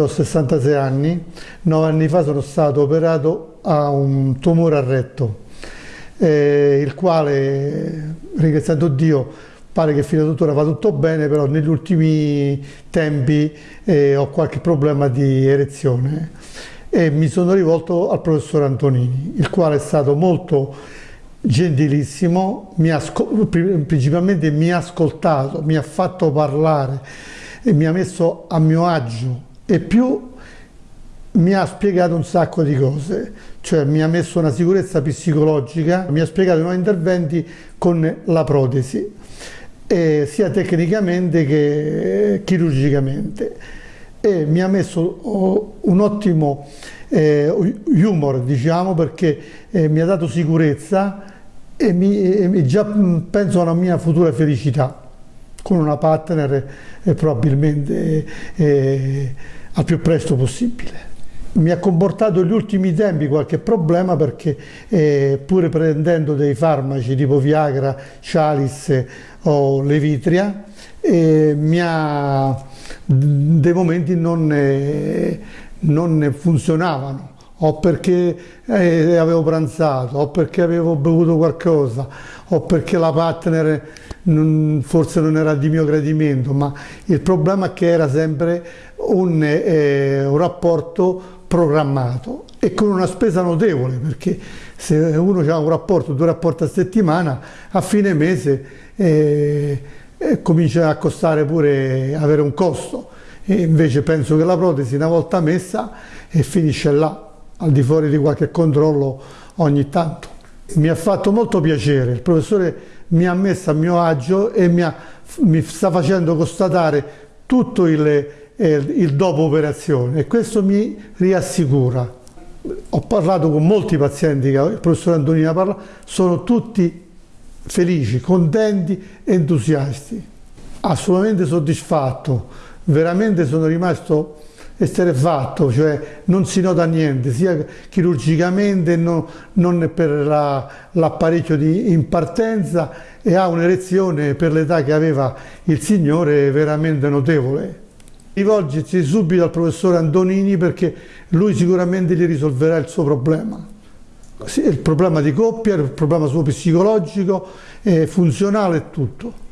ho 66 anni, 9 anni fa sono stato operato a un tumore al retto, eh, il quale, ringraziando Dio, pare che fino ad ora va tutto bene, però negli ultimi tempi eh, ho qualche problema di erezione. E mi sono rivolto al professor Antonini, il quale è stato molto gentilissimo, mi principalmente mi ha ascoltato, mi ha fatto parlare e mi ha messo a mio agio e più mi ha spiegato un sacco di cose, cioè mi ha messo una sicurezza psicologica, mi ha spiegato i nuovi interventi con la protesi, sia tecnicamente che chirurgicamente. E mi ha messo oh, un ottimo eh, humor, diciamo, perché eh, mi ha dato sicurezza e, mi, e già penso alla mia futura felicità con una partner e probabilmente eh, al più presto possibile. Mi ha comportato negli ultimi tempi qualche problema perché eh, pur prendendo dei farmaci tipo Viagra, Chalice o Levitria, eh, mi ha dei momenti non ne, non funzionavano o perché eh, avevo pranzato, o perché avevo bevuto qualcosa, o perché la partner non, forse non era di mio gradimento, ma il problema è che era sempre un, eh, un rapporto programmato e con una spesa notevole, perché se uno ha un rapporto, due rapporti a settimana, a fine mese eh, eh, comincia a costare pure avere un costo. E invece penso che la protesi una volta messa finisce là al di fuori di qualche controllo ogni tanto mi ha fatto molto piacere il professore mi ha messo a mio agio e mi, ha, mi sta facendo constatare tutto il, eh, il dopo operazione e questo mi riassicura ho parlato con molti pazienti che il professore Antonino parla sono tutti felici, contenti, entusiasti. Assolutamente soddisfatto, veramente sono rimasto esterefatto, cioè non si nota niente, sia chirurgicamente no, non per l'apparecchio la, in partenza e ha un'erezione per l'età che aveva il signore veramente notevole. Rivolgersi subito al professore Antonini perché lui sicuramente gli risolverà il suo problema il problema di coppia, il problema suo psicologico, funzionale e tutto.